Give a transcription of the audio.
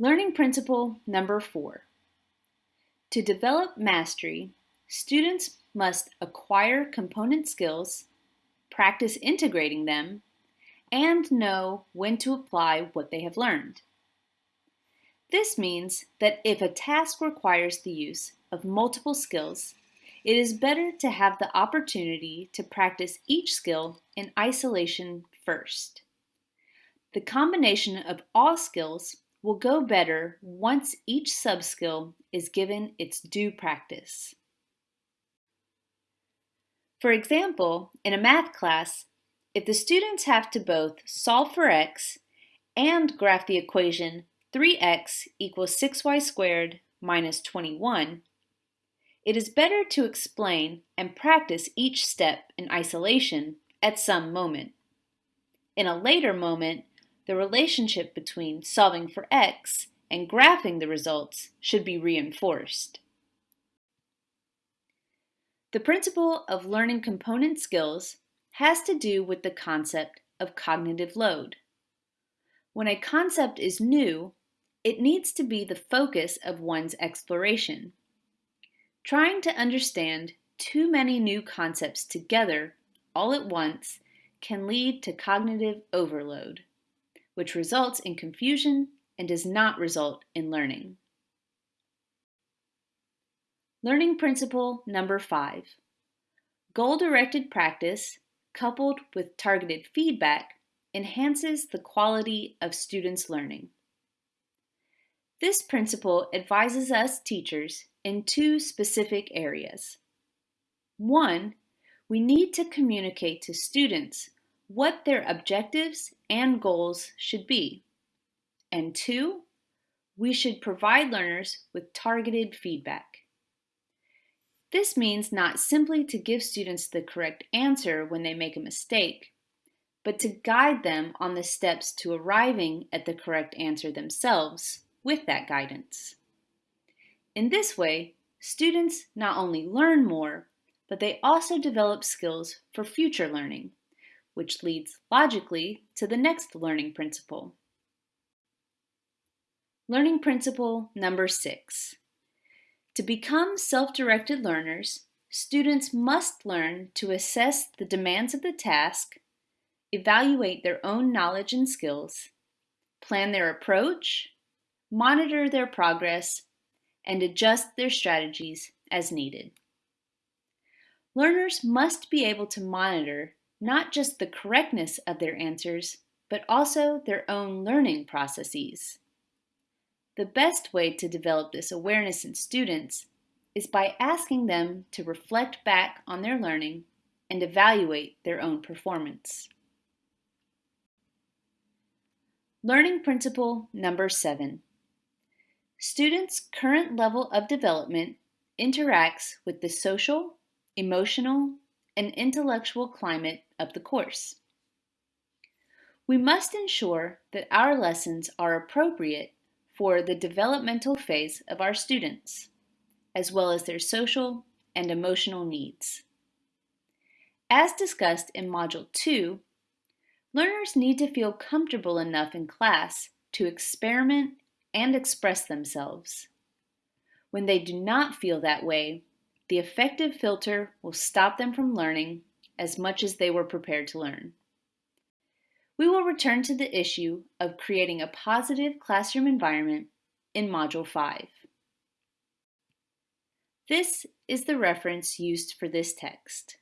Learning principle number four. To develop mastery, students must acquire component skills, practice integrating them, and know when to apply what they have learned. This means that if a task requires the use of multiple skills, it is better to have the opportunity to practice each skill in isolation first. The combination of all skills will go better once each subskill is given its due practice. For example, in a math class, if the students have to both solve for x and graph the equation 3x equals 6y squared minus 21, it is better to explain and practice each step in isolation at some moment. In a later moment, the relationship between solving for x and graphing the results should be reinforced. The principle of learning component skills has to do with the concept of cognitive load. When a concept is new, it needs to be the focus of one's exploration. Trying to understand too many new concepts together all at once can lead to cognitive overload which results in confusion and does not result in learning. Learning principle number five. Goal-directed practice coupled with targeted feedback enhances the quality of students' learning. This principle advises us teachers in two specific areas. One, we need to communicate to students what their objectives and goals should be. And two, we should provide learners with targeted feedback. This means not simply to give students the correct answer when they make a mistake, but to guide them on the steps to arriving at the correct answer themselves with that guidance. In this way, students not only learn more, but they also develop skills for future learning which leads logically to the next learning principle. Learning principle number six. To become self-directed learners, students must learn to assess the demands of the task, evaluate their own knowledge and skills, plan their approach, monitor their progress, and adjust their strategies as needed. Learners must be able to monitor not just the correctness of their answers, but also their own learning processes. The best way to develop this awareness in students is by asking them to reflect back on their learning and evaluate their own performance. Learning principle number seven. Students' current level of development interacts with the social, emotional, and intellectual climate of the course. We must ensure that our lessons are appropriate for the developmental phase of our students, as well as their social and emotional needs. As discussed in Module 2, learners need to feel comfortable enough in class to experiment and express themselves. When they do not feel that way, the affective filter will stop them from learning as much as they were prepared to learn. We will return to the issue of creating a positive classroom environment in Module 5. This is the reference used for this text.